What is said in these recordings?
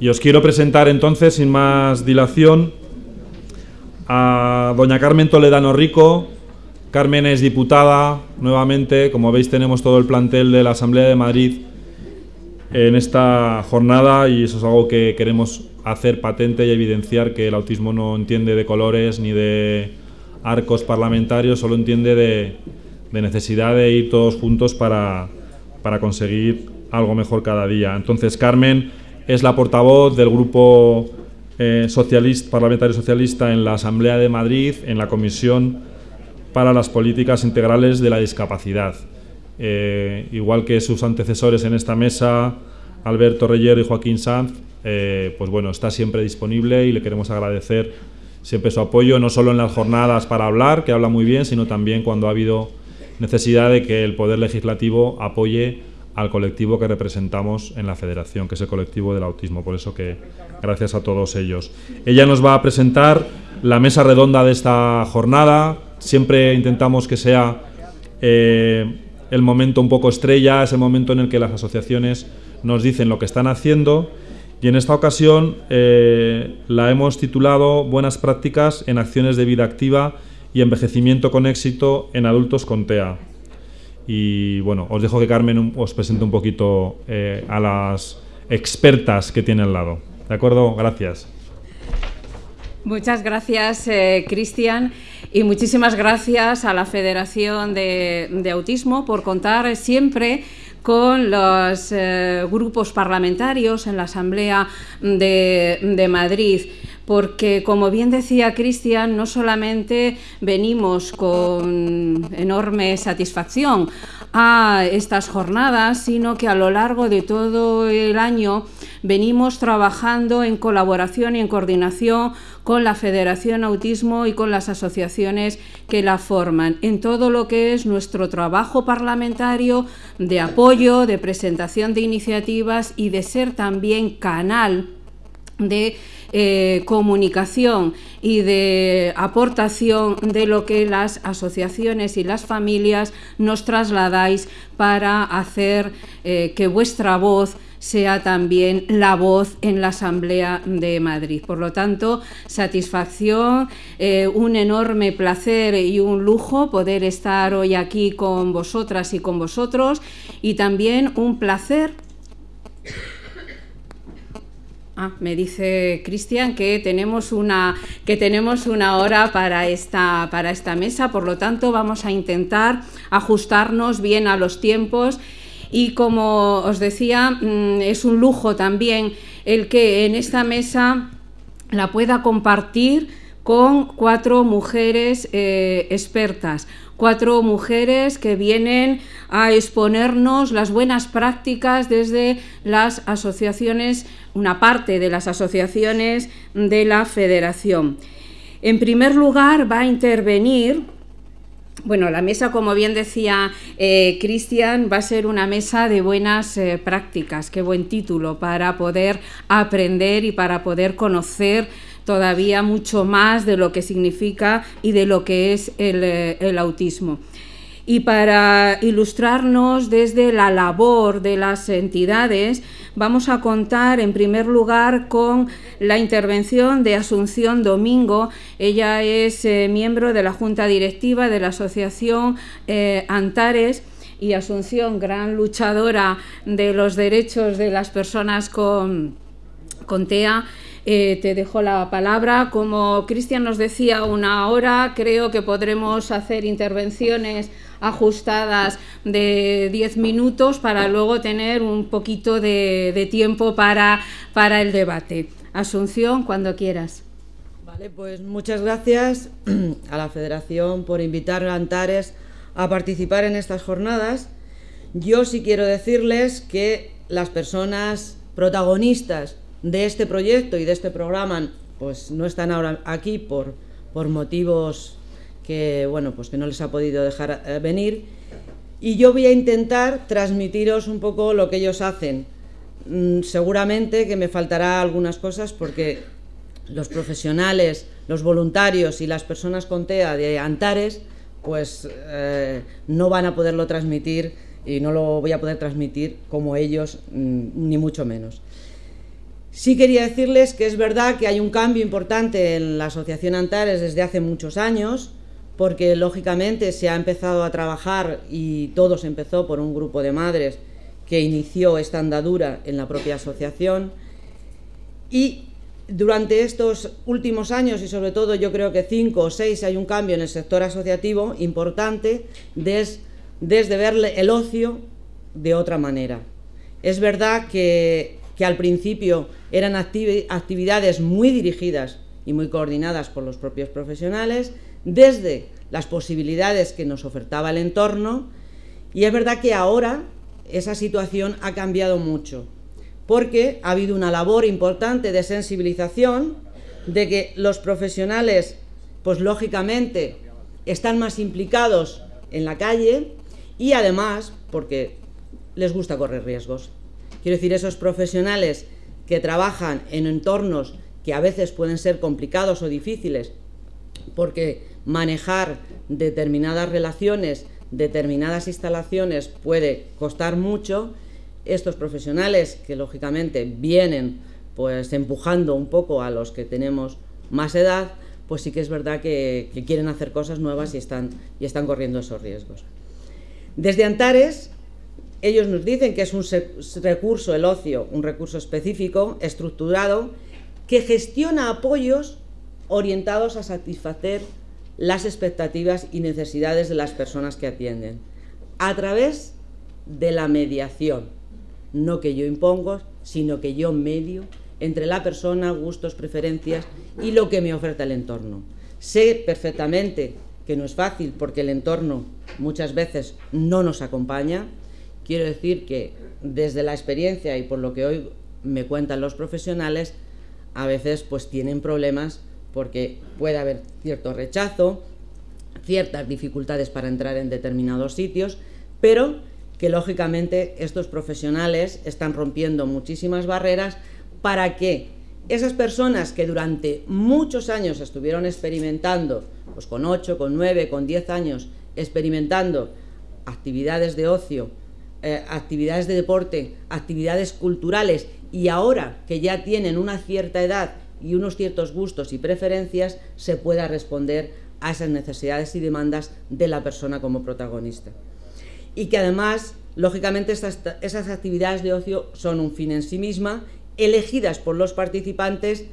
Y os quiero presentar entonces, sin más dilación, a doña Carmen Toledano Rico. Carmen es diputada nuevamente, como veis tenemos todo el plantel de la Asamblea de Madrid en esta jornada y eso es algo que queremos hacer patente y evidenciar que el autismo no entiende de colores ni de arcos parlamentarios, solo entiende de, necesidad de ir todos juntos para, para conseguir algo mejor cada día. Entonces Carmen es la portavoz del grupo eh, parlamentario socialista en la Asamblea de Madrid, en la Comisión para las Políticas Integrales de la Discapacidad. Eh, igual que sus antecesores en esta mesa, Alberto Reyero y Joaquín Sanz, eh, pues bueno, está siempre disponible y le queremos agradecer siempre su apoyo, no solo en las jornadas para hablar, que habla muy bien, sino también cuando ha habido necesidad de que el Poder Legislativo apoye al colectivo que representamos en la federación, que es el colectivo del autismo. Por eso que gracias a todos ellos. Ella nos va a presentar la mesa redonda de esta jornada. Siempre intentamos que sea eh, el momento un poco estrella, es el momento en el que las asociaciones nos dicen lo que están haciendo. Y en esta ocasión eh, la hemos titulado Buenas prácticas en acciones de vida activa y envejecimiento con éxito en adultos con TEA. Y bueno, os dejo que Carmen os presente un poquito eh, a las expertas que tiene al lado. ¿De acuerdo? Gracias. Muchas gracias, eh, Cristian, y muchísimas gracias a la Federación de, Autismo por contar siempre con los eh, grupos parlamentarios en la Asamblea de Madrid porque como bien decía Cristian, no solamente venimos con enorme satisfacción a estas jornadas, sino que a lo largo de todo el año venimos trabajando en colaboración y en coordinación con la Federación Autismo y con las asociaciones que la forman, en todo lo que es nuestro trabajo parlamentario de apoyo, de presentación de iniciativas y de ser también canal de eh, comunicación y de aportación de lo que las asociaciones y las familias nos trasladáis para hacer eh, que vuestra voz sea también la voz en la Asamblea de Madrid. Por lo tanto, satisfacción, eh, un enorme placer y un lujo poder estar hoy aquí con vosotras y con vosotros y también un placer Ah, me dice Cristian que tenemos una que tenemos una hora para esta para esta mesa, por lo tanto vamos a intentar ajustarnos bien a los tiempos. Y como os decía mm, es un lujo también el que en esta mesa la pueda compartir con cuatro mujeres eh, expertas cuatro mujeres que vienen a exponernos las buenas prácticas desde las asociaciones, una parte de las asociaciones de la federación. En primer lugar va a intervenir bueno, la mesa, como bien decía eh, Cristian, va a ser una mesa de buenas eh, prácticas. Qué buen título para poder aprender y para poder conocer todavía mucho más de lo que significa y de lo que es el, eh, autismo. Y para ilustrarnos desde la labor de las entidades, vamos a contar en primer lugar con la intervención de Asunción Domingo. Ella es eh, miembro de la Junta Directiva de la Asociación eh, Antares y Asunción, gran luchadora de los derechos de las personas con, con TEA eh, te dejo la palabra. Como Cristian nos decía, una hora, creo que podremos hacer intervenciones ajustadas de 10 minutos para luego tener un poquito de, tiempo para, para el debate. Asunción, cuando quieras. Vale, pues muchas gracias a la Federación por invitar a Antares a participar en estas jornadas. Yo sí quiero decirles que las personas protagonistas de este proyecto y de este programa pues no están ahora aquí por, por motivos que bueno pues que no les ha podido dejar eh, venir. Y yo voy a intentar transmitiros un poco lo que ellos hacen. Mm, seguramente que me faltará algunas cosas porque los profesionales los voluntarios y las personas con TEA de Antares pues eh, no van a poderlo transmitir y no lo voy a poder transmitir como ellos mm, ni mucho menos Sí quería decirles que es verdad que hay un cambio importante en la Asociación Antares desde hace muchos años, porque lógicamente se ha empezado a trabajar y todo se empezó por un grupo de madres que inició esta andadura en la propia asociación. Y durante estos últimos años, y sobre todo yo creo que cinco o seis, hay un cambio en el sector asociativo importante desde ver el ocio de otra manera. Es verdad que, que al principio eran actividades muy dirigidas y muy coordinadas por los propios profesionales, desde las posibilidades que nos ofertaba el entorno, y es verdad que ahora esa situación ha cambiado mucho, porque ha habido una labor importante de sensibilización, de que los profesionales, pues lógicamente, están más implicados en la calle y además porque les gusta correr riesgos. Quiero decir, esos profesionales que trabajan en entornos que a veces pueden ser complicados o difíciles, porque manejar determinadas relaciones, determinadas instalaciones puede costar mucho, estos profesionales que lógicamente vienen pues empujando un poco a los que tenemos más edad, pues sí que es verdad que, que quieren hacer cosas nuevas y están, y están corriendo esos riesgos. Desde Antares ellos nos dicen que es un recurso, el ocio, un recurso específico, estructurado, que gestiona apoyos orientados a satisfacer las expectativas y necesidades de las personas que atienden, a través de la mediación, no que yo impongo, sino que yo medio entre la persona, gustos, preferencias y lo que me oferta el entorno. Sé perfectamente que no es fácil porque el entorno muchas veces no nos acompaña, Quiero decir que desde la experiencia y por lo que hoy me cuentan los profesionales, a veces pues tienen problemas porque puede haber cierto rechazo, ciertas dificultades para entrar en determinados sitios, pero que lógicamente estos profesionales están rompiendo muchísimas barreras para que esas personas que durante muchos años estuvieron experimentando, pues con 8, con 9, con 10 años, experimentando actividades de ocio, eh, actividades de deporte, actividades culturales y ahora que ya tienen una cierta edad y unos ciertos gustos y preferencias, se pueda responder a esas necesidades y demandas de la persona como protagonista. Y que además, lógicamente, esas actividades de ocio son un fin en sí misma, elegidas por los participantes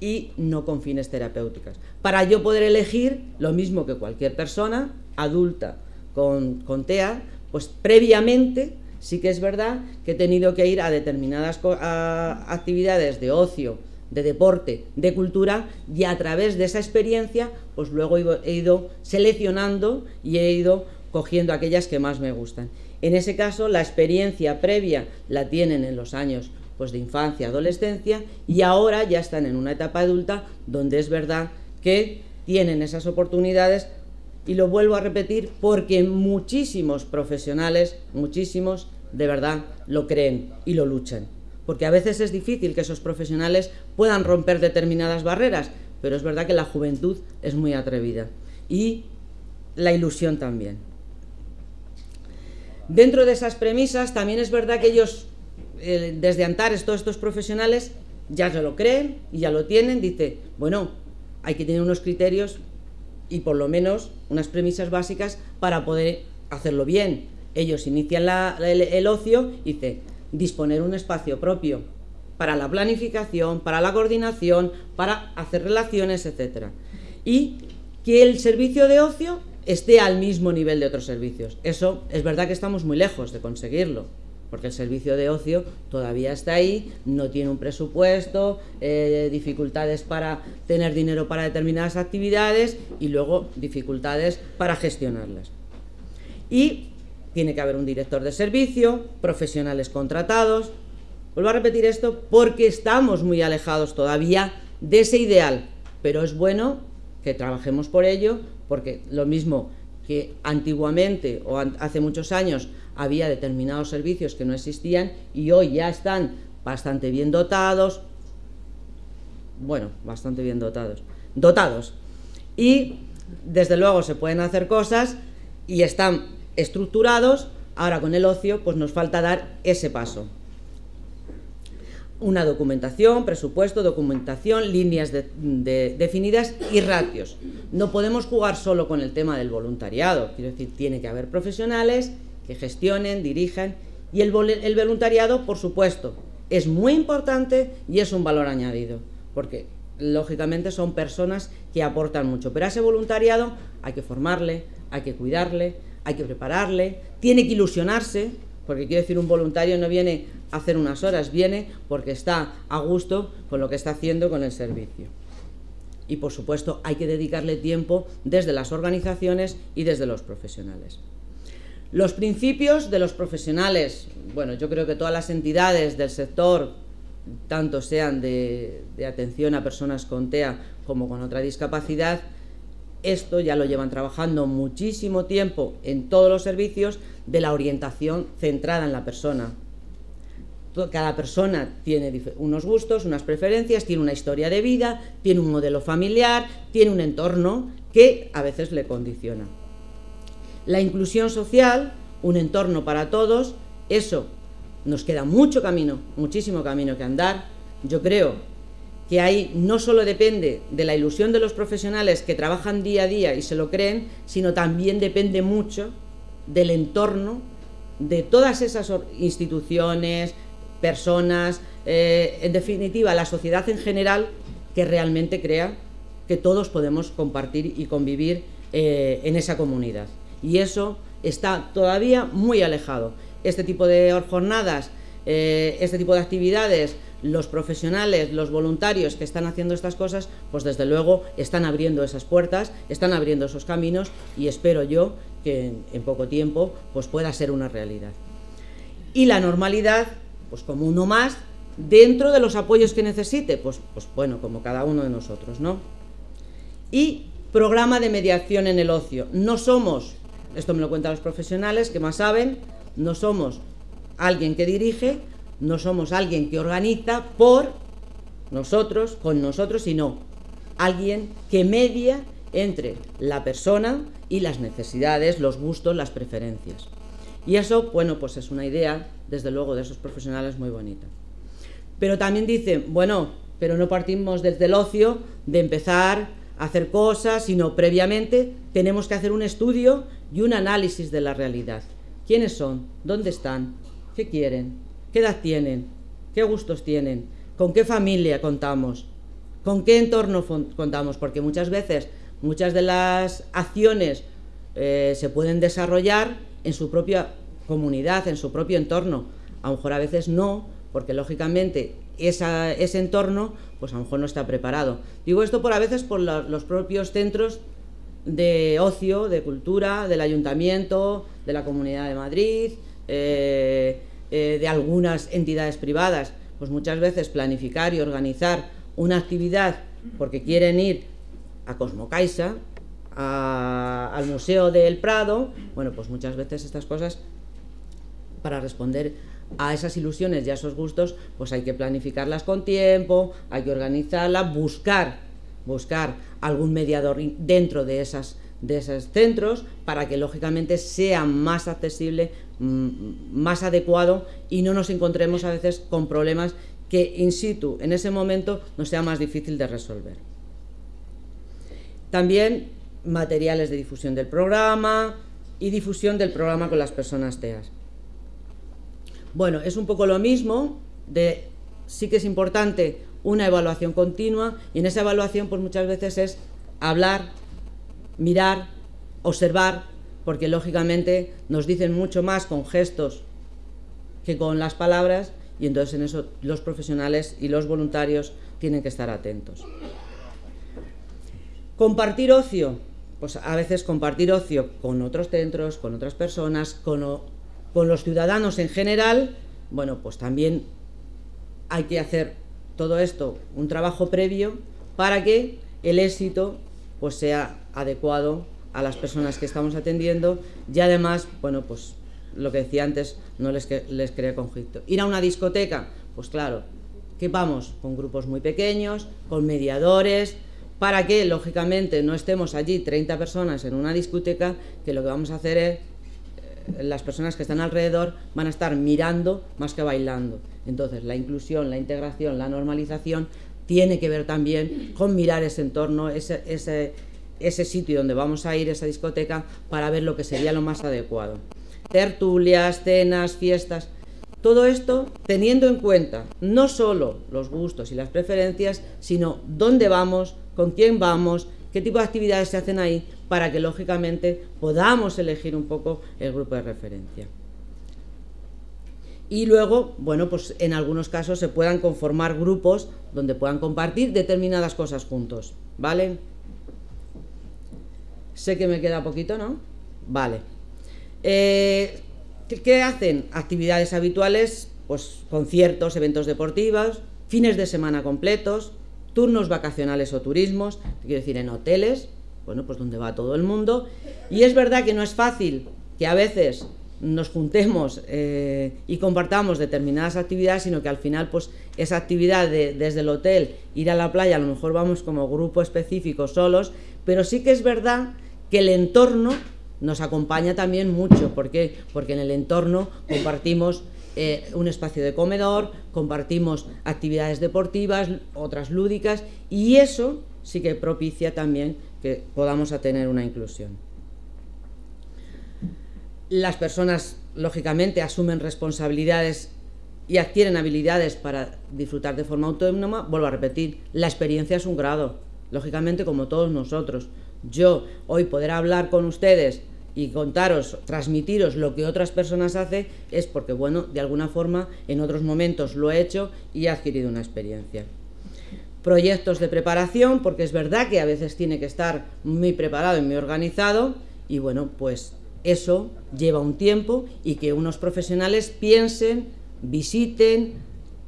y no con fines terapéuticos. Para yo poder elegir, lo mismo que cualquier persona adulta con, con TEA, pues previamente sí que es verdad que he tenido que ir a determinadas actividades de ocio, de deporte, de cultura y a través de esa experiencia pues luego he ido seleccionando y he ido cogiendo aquellas que más me gustan. En ese caso la experiencia previa la tienen en los años pues de infancia, adolescencia y ahora ya están en una etapa adulta donde es verdad que tienen esas oportunidades y lo vuelvo a repetir porque muchísimos profesionales, muchísimos, de verdad, lo creen y lo luchan. Porque a veces es difícil que esos profesionales puedan romper determinadas barreras, pero es verdad que la juventud es muy atrevida. Y la ilusión también. Dentro de esas premisas también es verdad que ellos, eh, desde Antares, todos estos profesionales, ya se lo creen y ya lo tienen. Dice, bueno, hay que tener unos criterios y por lo menos unas premisas básicas para poder hacerlo bien. Ellos inician el, ocio y dice disponer un espacio propio para la planificación, para la coordinación, para hacer relaciones, etc. Y que el servicio de ocio esté al mismo nivel de otros servicios. Eso es verdad que estamos muy lejos de conseguirlo porque el servicio de ocio todavía está ahí, no tiene un presupuesto, eh, dificultades para tener dinero para determinadas actividades y luego dificultades para gestionarlas. Y tiene que haber un director de servicio, profesionales contratados. Vuelvo a repetir esto porque estamos muy alejados todavía de ese ideal, pero es bueno que trabajemos por ello, porque lo mismo que antiguamente o hace muchos años había determinados servicios que no existían y hoy ya están bastante bien dotados, bueno, bastante bien dotados, dotados. Y desde luego se pueden hacer cosas y están estructurados, ahora con el ocio pues nos falta dar ese paso. una documentación, presupuesto, documentación, líneas definidas y ratios. No podemos jugar solo con el tema del voluntariado, quiero decir, tiene que haber profesionales que gestionen, dirijan y el, voluntariado, por supuesto, es muy importante y es un valor añadido, porque lógicamente son personas que aportan mucho, pero a ese voluntariado hay que formarle, hay que cuidarle, hay que prepararle, tiene que ilusionarse, porque quiero decir, un voluntario no viene a hacer unas horas, viene porque está a gusto con lo que está haciendo con el servicio. Y por supuesto hay que dedicarle tiempo desde las organizaciones y desde los profesionales. Los principios de los profesionales, bueno, yo creo que todas las entidades del sector, tanto sean de, atención a personas con TEA como con otra discapacidad, esto ya lo llevan trabajando muchísimo tiempo en todos los servicios de la orientación centrada en la persona. Cada persona tiene unos gustos, unas preferencias, tiene una historia de vida, tiene un modelo familiar, tiene un entorno que a veces le condiciona. La inclusión social, un entorno para todos, eso nos queda mucho camino, muchísimo camino que andar. Yo creo que ahí no solo depende de la ilusión de los profesionales que trabajan día a día y se lo creen, sino también depende mucho del entorno de todas esas instituciones, personas, eh, en definitiva la sociedad en general que realmente crea que todos podemos compartir y convivir eh, en esa comunidad. Y eso está todavía muy alejado. Este tipo de jornadas, eh, este tipo de actividades los profesionales, los voluntarios que están haciendo estas cosas, pues desde luego están abriendo esas puertas, están abriendo esos caminos y espero yo que en, poco tiempo pues pueda ser una realidad. Y la normalidad, pues como uno más, dentro de los apoyos que necesite, pues, pues bueno, como cada uno de nosotros, ¿no? Y programa de mediación en el ocio. No somos, esto me lo cuentan los profesionales que más saben, no somos alguien que dirige, no somos alguien que organiza por nosotros, con nosotros, sino alguien que media entre la persona y las necesidades, los gustos, las preferencias. Y eso, bueno, pues es una idea, desde luego, de esos profesionales muy bonita. Pero también dicen, bueno, pero no partimos desde el ocio de empezar hacer cosas, sino previamente tenemos que hacer un estudio y un análisis de la realidad. ¿Quiénes son? ¿Dónde están? ¿Qué quieren? ¿Qué edad tienen? ¿Qué gustos tienen? ¿Con qué familia contamos? ¿Con qué entorno contamos? Porque muchas veces muchas de las acciones eh, se pueden desarrollar en su propia comunidad, en su propio entorno. A lo mejor a veces no, porque lógicamente ese entorno pues a lo mejor no está preparado. Digo esto por a veces por los propios centros de ocio, de cultura, del ayuntamiento, de la Comunidad de Madrid, eh, eh, de algunas entidades privadas, pues muchas veces planificar y organizar una actividad porque quieren ir a Cosmocaisa, al Museo del Prado, bueno, pues muchas veces estas cosas, para responder a esas ilusiones y a esos gustos, pues hay que planificarlas con tiempo, hay que organizarlas, buscar, buscar algún mediador dentro de esas de esos centros para que lógicamente sea más accesible, mm, más adecuado y no nos encontremos a veces con problemas que in situ en ese momento nos sea más difícil de resolver. También materiales de difusión del programa y difusión del programa con las personas TEAS. Bueno, es un poco lo mismo, de, sí que es importante una evaluación continua y en esa evaluación pues muchas veces es hablar mirar, observar, porque lógicamente nos dicen mucho más con gestos que con las palabras y entonces en eso los profesionales y los voluntarios tienen que estar atentos. Compartir ocio, pues a veces compartir ocio con otros centros, con otras personas, con, con los ciudadanos en general, bueno, pues también hay que hacer todo esto, un trabajo previo para que el éxito pues sea adecuado a las personas que estamos atendiendo y además, bueno, pues lo que decía antes, no les, les crea conflicto. Ir a una discoteca, pues claro, que vamos con grupos muy pequeños, con mediadores, para que, lógicamente, no estemos allí 30 personas en una discoteca, que lo que vamos a hacer es, las personas que están alrededor van a estar mirando más que bailando. Entonces, la inclusión, la integración, la normalización tiene que ver también con mirar ese entorno, ese, ese, ese sitio donde vamos a ir, esa discoteca, para ver lo que sería lo más adecuado. Tertulias, cenas, fiestas, todo esto teniendo en cuenta no solo los gustos y las preferencias, sino dónde vamos, con quién vamos, qué tipo de actividades se hacen ahí, para que lógicamente podamos elegir un poco el grupo de referencia. Y luego, bueno, pues en algunos casos se puedan conformar grupos donde puedan compartir determinadas cosas juntos, ¿vale? Sé que me queda poquito, ¿no? Vale. Eh, ¿Qué hacen? Actividades habituales, pues conciertos, eventos deportivos, fines de semana completos, turnos vacacionales o turismos, quiero decir en hoteles, bueno, pues donde va todo el mundo. Y es verdad que no es fácil que a veces nos juntemos eh, y compartamos determinadas actividades, sino que al final, pues esa actividad de, desde el hotel, ir a la playa, a lo mejor vamos como grupo específico solos, pero sí que es verdad que el entorno nos acompaña también mucho. ¿Por qué? Porque en el entorno compartimos eh, un espacio de comedor, compartimos actividades deportivas, otras lúdicas, y eso sí que propicia también que podamos tener una inclusión. Las personas, lógicamente, asumen responsabilidades y adquieren habilidades para disfrutar de forma autónoma. Vuelvo a repetir, la experiencia es un grado, lógicamente como todos nosotros. Yo hoy poder hablar con ustedes y contaros, transmitiros lo que otras personas hacen es porque, bueno, de alguna forma en otros momentos lo he hecho y he adquirido una experiencia. Proyectos de preparación, porque es verdad que a veces tiene que estar muy preparado y muy organizado y bueno, pues eso lleva un tiempo y que unos profesionales piensen, visiten,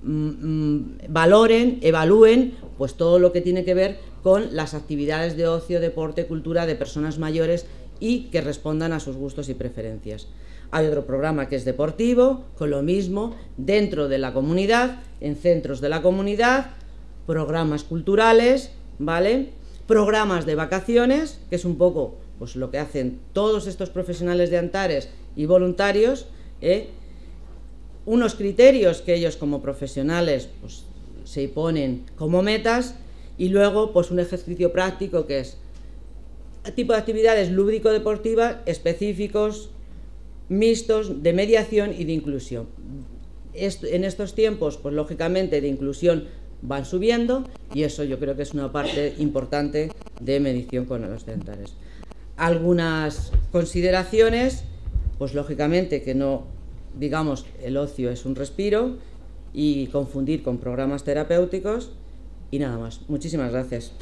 mm, mm, valoren, evalúen pues todo lo que tiene que ver con las actividades de ocio, deporte, cultura de personas mayores y que respondan a sus gustos y preferencias. Hay otro programa que es deportivo, con lo mismo, dentro de la comunidad, en centros de la comunidad, programas culturales, ¿vale? Programas de vacaciones, que es un poco pues, lo que hacen todos estos profesionales de Antares y voluntarios, ¿eh? unos criterios que ellos como profesionales pues, se ponen como metas y luego pues un ejercicio práctico que es tipo de actividades lúdico-deportivas específicos, mixtos, de mediación y de inclusión. en estos tiempos, pues lógicamente de inclusión van subiendo y eso yo creo que es una parte importante de medición con los dentales. Algunas consideraciones, pues lógicamente que no, digamos, el ocio es un respiro y confundir con programas terapéuticos y nada más. Muchísimas gracias.